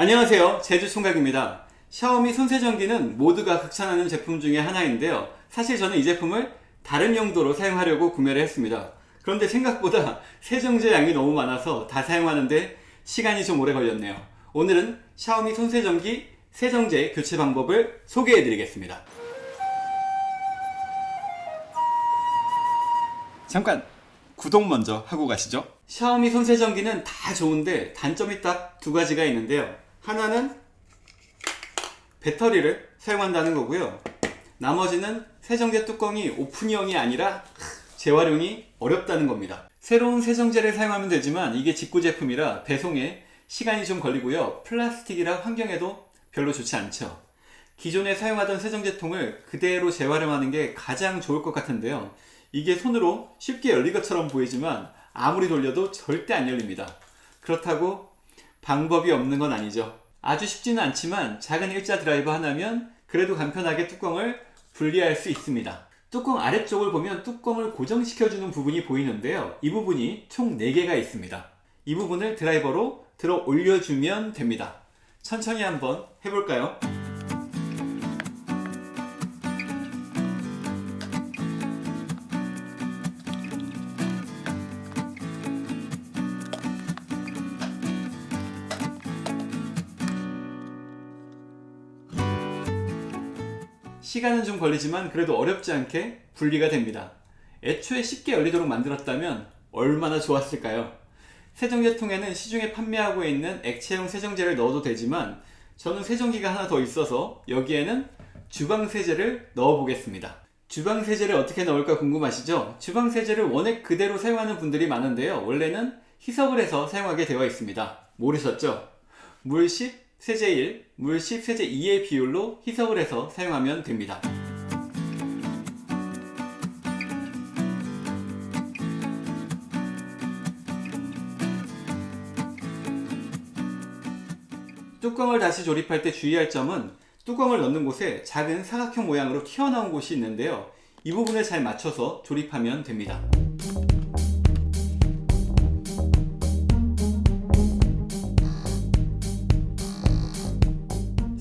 안녕하세요. 제주총각입니다. 샤오미 손세정기는 모두가 극찬하는 제품 중에 하나인데요. 사실 저는 이 제품을 다른 용도로 사용하려고 구매를 했습니다. 그런데 생각보다 세정제 양이 너무 많아서 다 사용하는데 시간이 좀 오래 걸렸네요. 오늘은 샤오미 손세정기 세정제 교체 방법을 소개해 드리겠습니다. 잠깐 구독 먼저 하고 가시죠. 샤오미 손세정기는 다 좋은데 단점이 딱 두 가지가 있는데요 하나는 배터리를 사용한다는 거고요. 나머지는 세정제 뚜껑이 오픈형이 아니라 재활용이 어렵다는 겁니다. 새로운 세정제를 사용하면 되지만 이게 직구 제품이라 배송에 시간이 좀 걸리고요. 플라스틱이라 환경에도 별로 좋지 않죠. 기존에 사용하던 세정제통을 그대로 재활용하는 게 가장 좋을 것 같은데요. 이게 손으로 쉽게 열릴 것처럼 보이지만 아무리 돌려도 절대 안 열립니다. 그렇다고 방법이 없는 건 아니죠. 아주 쉽지는 않지만 작은 일자 드라이버 하나면 그래도 간편하게 뚜껑을 분리할 수 있습니다. 뚜껑 아래쪽을 보면 뚜껑을 고정시켜주는 부분이 보이는데요. 이 부분이 총 4개가 있습니다. 이 부분을 드라이버로 들어 올려주면 됩니다. 천천히 한번 해볼까요? 시간은 좀 걸리지만 그래도 어렵지 않게 분리가 됩니다. 애초에 쉽게 열리도록 만들었다면 얼마나 좋았을까요? 세정제통에는 시중에 판매하고 있는 액체형 세정제를 넣어도 되지만 저는 세정기가 하나 더 있어서 여기에는 주방세제를 넣어 보겠습니다. 주방세제를 어떻게 넣을까 궁금하시죠? 주방세제를 원액 그대로 사용하는 분들이 많은데요. 원래는 희석을 해서 사용하게 되어 있습니다. 모르셨죠? 물 10, 세제 1, 물 10, 세제 2의 비율로 희석을 해서 사용하면 됩니다. 뚜껑을 다시 조립할 때 주의할 점은 뚜껑을 넣는 곳에 작은 사각형 모양으로 튀어나온 곳이 있는데요. 이 부분을 잘 맞춰서 조립하면 됩니다.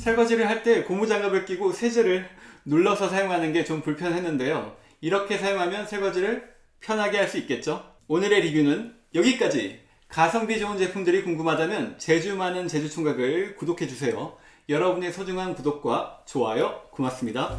설거지를 할 때 고무장갑을 끼고 세제를 눌러서 사용하는 게 좀 불편했는데요. 이렇게 사용하면 설거지를 편하게 할 수 있겠죠? 오늘의 리뷰는 여기까지. 가성비 좋은 제품들이 궁금하다면 제주 많은 제주총각을 구독해주세요. 여러분의 소중한 구독과 좋아요 고맙습니다